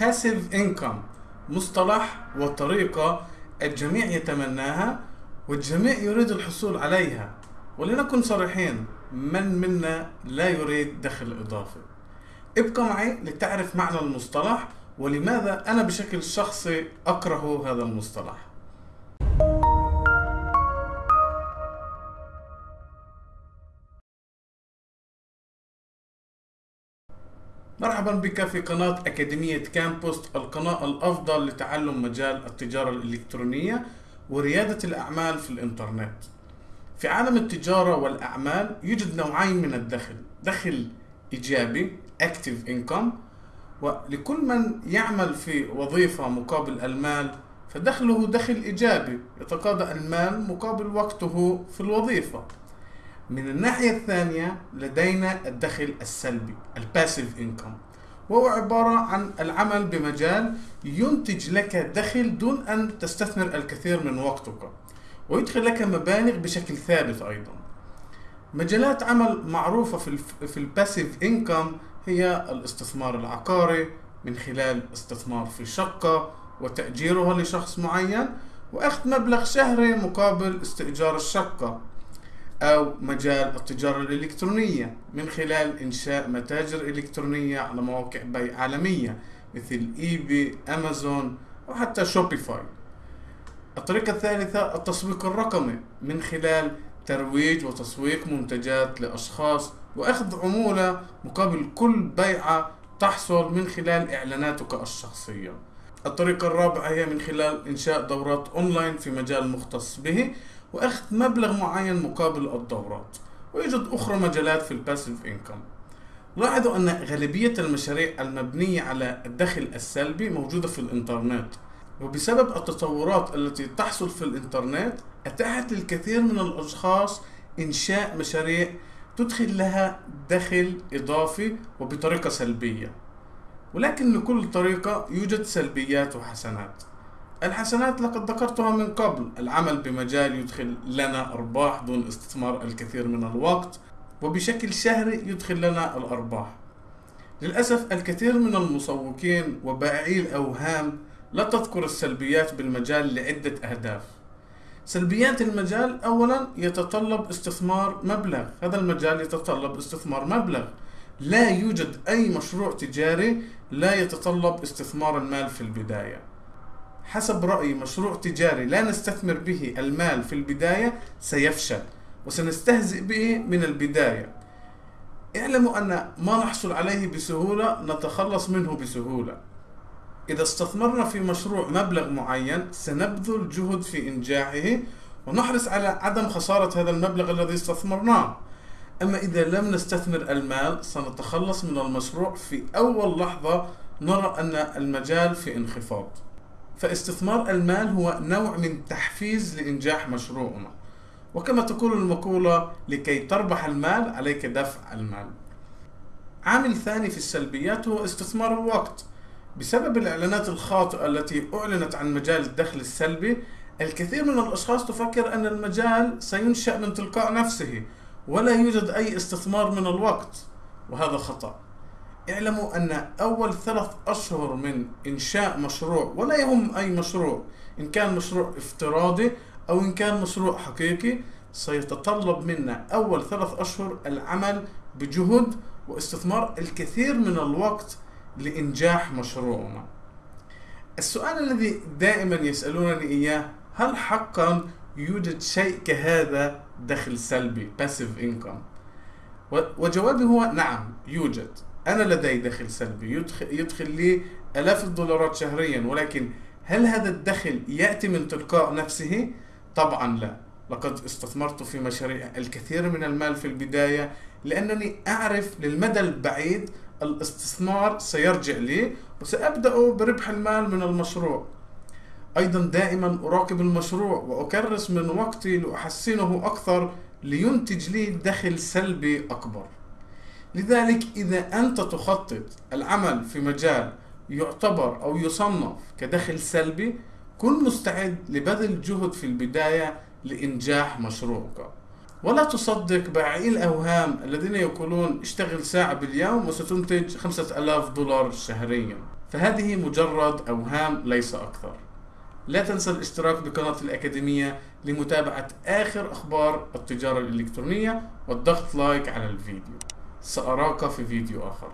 passive income مصطلح وطريقة الجميع يتمناها والجميع يريد الحصول عليها. ولنكن صريحين من منا لا يريد دخل إضافي؟ ابقى معي لتعرف معنى المصطلح ولماذا أنا بشكل شخصي أكره هذا المصطلح. مرحبا بك في قناة أكاديمية كامبوست القناة الأفضل لتعلم مجال التجارة الإلكترونية وريادة الأعمال في الإنترنت. في عالم التجارة والأعمال يوجد نوعين من الدخل دخل إيجابي Active Income ولكل من يعمل في وظيفة مقابل المال فدخله دخل إيجابي يتقاضى المال مقابل وقته في الوظيفة. من الناحية الثانية لدينا الدخل السلبي ال passive income وهو عبارة عن العمل بمجال ينتج لك دخل دون أن تستثمر الكثير من وقتك ويدخل لك مبالغ بشكل ثابت أيضا. مجالات عمل معروفة في في ال passive income هي الاستثمار العقاري من خلال استثمار في شقة وتأجيرها لشخص معين وأخذ مبلغ شهري مقابل استئجار الشقة. أو مجال التجارة الإلكترونية من خلال إنشاء متاجر إلكترونية على مواقع بيع عالمية مثل إيبي، أمازون أو حتى شوبيفاي. الطريقة الثالثة التسويق الرقمي من خلال ترويج وتسويق منتجات لأشخاص وأخذ عمولة مقابل كل بيعة تحصل من خلال إعلاناتك الشخصية. الطريقة الرابعة هي من خلال إنشاء دورات أونلاين في مجال مختص به وأخذ مبلغ معين مقابل الدورات ويوجد أخرى مجالات في ال passive income لاحظوا أن غالبية المشاريع المبنية على الدخل السلبي موجودة في الإنترنت وبسبب التطورات التي تحصل في الإنترنت أتاحت للكثير من الأشخاص إنشاء مشاريع تدخل لها دخل إضافي وبطريقة سلبية. ولكن لكل طريقة يوجد سلبيات وحسنات. الحسنات لقد ذكرتها من قبل. العمل بمجال يدخل لنا أرباح دون استثمار الكثير من الوقت وبشكل شهري يدخل لنا الأرباح. للأسف الكثير من المسوقين وبائعي الأوهام لا تذكر السلبيات بالمجال لعدة أهداف. سلبيات المجال أولا يتطلب استثمار مبلغ. هذا المجال يتطلب استثمار مبلغ. لا يوجد أي مشروع تجاري لا يتطلب استثمار المال في البداية. حسب رأيي مشروع تجاري لا نستثمر به المال في البداية سيفشل وسنستهزئ به من البداية. اعلموا أن ما نحصل عليه بسهولة نتخلص منه بسهولة. إذا استثمرنا في مشروع مبلغ معين سنبذل جهد في إنجاحه ونحرص على عدم خسارة هذا المبلغ الذي استثمرناه. أما إذا لم نستثمر المال سنتخلص من المشروع في أول لحظة نرى أن المجال في انخفاض. فاستثمار المال هو نوع من تحفيز لإنجاح مشروعنا. وكما تقول المقولة لكي تربح المال عليك دفع المال. عامل ثاني في السلبيات هو استثمار الوقت. بسبب الإعلانات الخاطئة التي أعلنت عن مجال الدخل السلبي الكثير من الأشخاص تفكر أن المجال سينشأ من تلقاء نفسه ولا يوجد أي استثمار من الوقت وهذا خطأ. اعلموا أن أول ثلاث أشهر من إنشاء مشروع ولا يهم أي مشروع إن كان مشروع افتراضي أو إن كان مشروع حقيقي سيتطلب منا أول ثلاث أشهر العمل بجهد واستثمار الكثير من الوقت لإنجاح مشروعنا. السؤال الذي دائما يسألونني إياه هل حقا يوجد شيء كهذا دخل سلبي passive income وجوابي هو نعم يوجد. أنا لدي دخل سلبي. يدخل, يدخل لي آلاف الدولارات شهريا ولكن هل هذا الدخل يأتي من تلقاء نفسه؟ طبعا لا. لقد استثمرت في مشاريع الكثير من المال في البداية لأنني أعرف للمدى البعيد الاستثمار سيرجع لي وسأبدأ بربح المال من المشروع. أيضا دائما أراقب المشروع وأكرس من وقتي لأحسنه أكثر لينتج لي دخل سلبي أكبر. لذلك إذا أنت تخطط العمل في مجال يعتبر أو يصنف كدخل سلبي كن مستعد لبذل جهد في البداية لإنجاح مشروعك. ولا تصدق بائعي الأوهام الذين يقولون اشتغل ساعة باليوم وستنتج خمسة ألاف دولار شهريا. فهذه مجرد أوهام ليس أكثر. لا تنسى الاشتراك بقناة الأكاديمية لمتابعة آخر أخبار التجارة الإلكترونية والضغط لايك على الفيديو. سأراك في فيديو آخر.